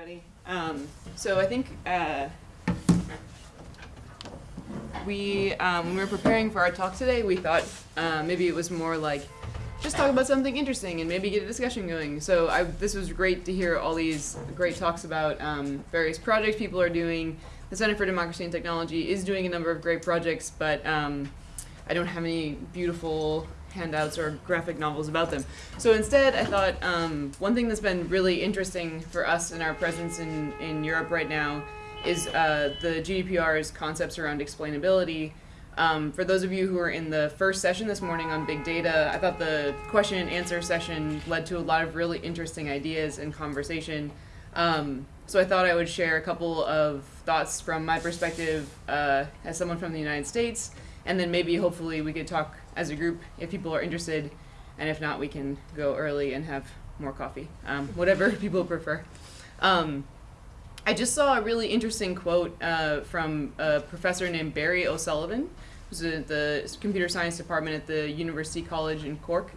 everybody. Um, so I think uh, we, um, when we were preparing for our talk today, we thought uh, maybe it was more like just talk about something interesting and maybe get a discussion going. So I, this was great to hear all these great talks about um, various projects people are doing. The Center for Democracy and Technology is doing a number of great projects, but um, I don't have any beautiful handouts or graphic novels about them. So instead, I thought um, one thing that's been really interesting for us in our presence in, in Europe right now is uh, the GDPR's concepts around explainability. Um, for those of you who were in the first session this morning on big data, I thought the question and answer session led to a lot of really interesting ideas and conversation. Um, so I thought I would share a couple of thoughts from my perspective uh, as someone from the United States, and then maybe hopefully we could talk as a group if people are interested, and if not, we can go early and have more coffee, um, whatever people prefer. Um, I just saw a really interesting quote uh, from a professor named Barry O'Sullivan, who's at the computer science department at the University College in Cork,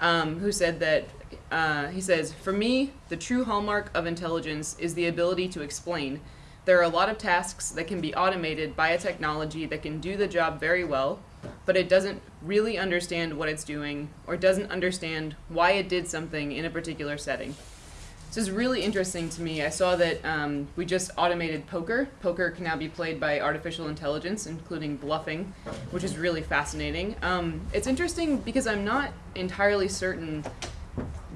um, who said that, uh, he says, For me, the true hallmark of intelligence is the ability to explain. There are a lot of tasks that can be automated by a technology that can do the job very well, but it doesn't really understand what it's doing or doesn't understand why it did something in a particular setting. This is really interesting to me. I saw that um, we just automated poker. Poker can now be played by artificial intelligence, including bluffing, which is really fascinating. Um, it's interesting because I'm not entirely certain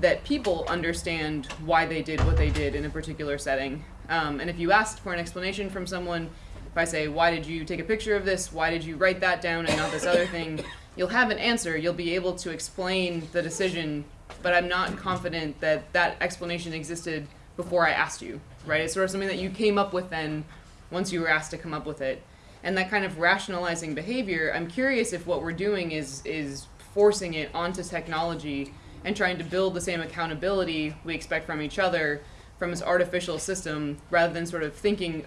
that people understand why they did what they did in a particular setting. Um, and if you asked for an explanation from someone, if I say, why did you take a picture of this? Why did you write that down and not this other thing? You'll have an answer. You'll be able to explain the decision, but I'm not confident that that explanation existed before I asked you, right? It's sort of something that you came up with then once you were asked to come up with it. And that kind of rationalizing behavior, I'm curious if what we're doing is, is forcing it onto technology and trying to build the same accountability we expect from each other from this artificial system rather than sort of thinking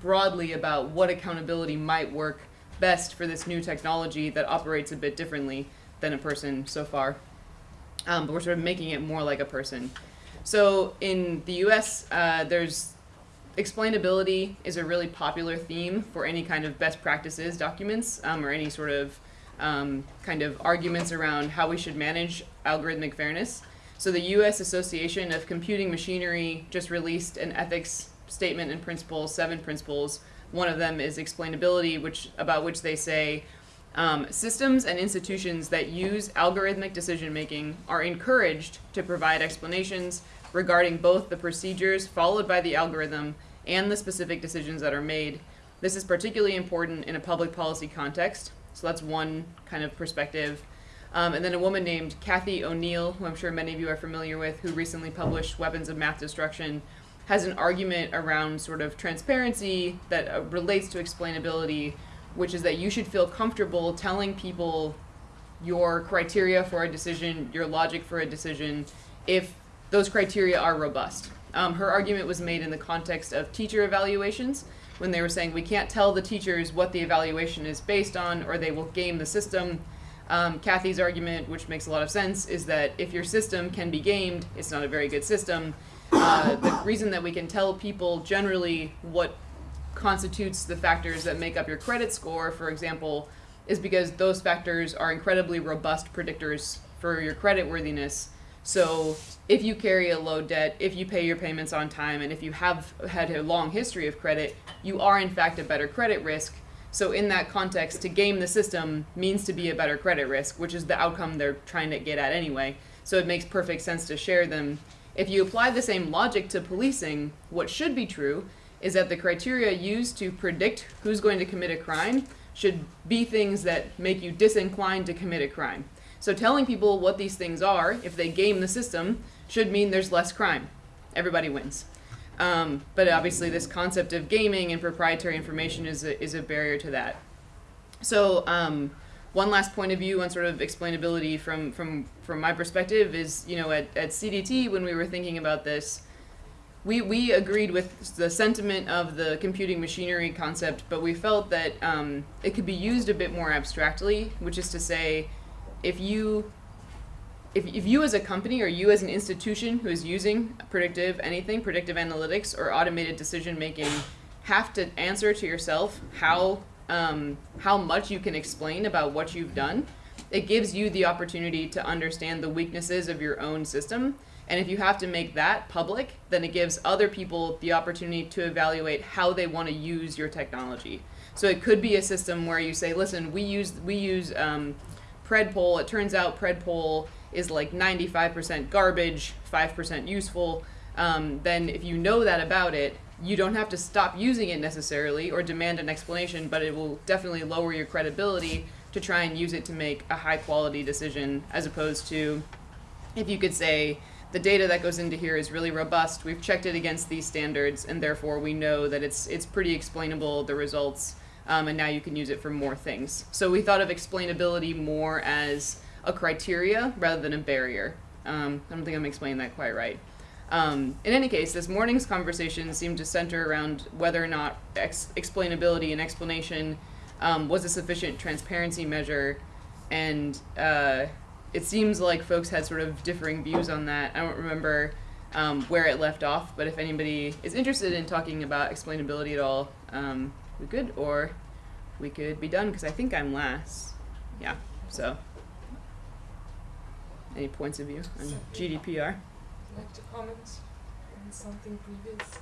broadly about what accountability might work best for this new technology that operates a bit differently than a person so far. Um, but we're sort of making it more like a person. So in the US, uh, there's explainability is a really popular theme for any kind of best practices documents um, or any sort of um, kind of arguments around how we should manage algorithmic fairness. So the U.S. Association of Computing Machinery just released an ethics statement and principles, seven principles. One of them is explainability, which about which they say um, systems and institutions that use algorithmic decision making are encouraged to provide explanations regarding both the procedures followed by the algorithm and the specific decisions that are made. This is particularly important in a public policy context. So that's one kind of perspective. Um, and then a woman named Cathy O'Neil, who I'm sure many of you are familiar with, who recently published Weapons of Math Destruction, has an argument around sort of transparency that uh, relates to explainability, which is that you should feel comfortable telling people your criteria for a decision, your logic for a decision, if those criteria are robust. Um, her argument was made in the context of teacher evaluations, when they were saying we can't tell the teachers what the evaluation is based on, or they will game the system. Um, Cathy's argument, which makes a lot of sense, is that if your system can be gamed, it's not a very good system. Uh, the reason that we can tell people generally what constitutes the factors that make up your credit score, for example, is because those factors are incredibly robust predictors for your credit worthiness. So if you carry a low debt, if you pay your payments on time, and if you have had a long history of credit, you are in fact a better credit risk so in that context, to game the system means to be a better credit risk, which is the outcome they're trying to get at anyway. So it makes perfect sense to share them. If you apply the same logic to policing, what should be true is that the criteria used to predict who's going to commit a crime should be things that make you disinclined to commit a crime. So telling people what these things are, if they game the system, should mean there's less crime. Everybody wins. Um, but obviously this concept of gaming and proprietary information is a, is a barrier to that. So um, one last point of view on sort of explainability from, from, from my perspective is, you know, at, at CDT when we were thinking about this, we, we agreed with the sentiment of the computing machinery concept, but we felt that um, it could be used a bit more abstractly, which is to say, if you if, if you as a company or you as an institution who is using predictive anything, predictive analytics or automated decision making, have to answer to yourself how um, how much you can explain about what you've done, it gives you the opportunity to understand the weaknesses of your own system. And if you have to make that public, then it gives other people the opportunity to evaluate how they want to use your technology. So it could be a system where you say, listen, we use we use um, Predpol. It turns out Predpol is like 95% garbage, 5% useful. Um, then if you know that about it, you don't have to stop using it necessarily or demand an explanation, but it will definitely lower your credibility to try and use it to make a high quality decision as opposed to if you could say the data that goes into here is really robust, we've checked it against these standards, and therefore we know that it's it's pretty explainable the results, um, and now you can use it for more things. So we thought of explainability more as a criteria rather than a barrier. Um, I don't think I'm explaining that quite right. Um, in any case, this morning's conversation seemed to center around whether or not ex- explainability and explanation um, was a sufficient transparency measure, and uh, it seems like folks had sort of differing views on that. I don't remember um, where it left off, but if anybody is interested in talking about explainability at all, um, we could, or we could be done because I think I'm last. Yeah, so. Any points of view on GDPR? like to comment on something previous?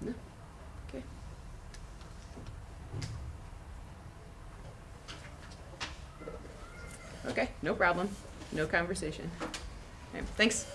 No. Okay. Okay, no problem. No conversation. Okay, thanks.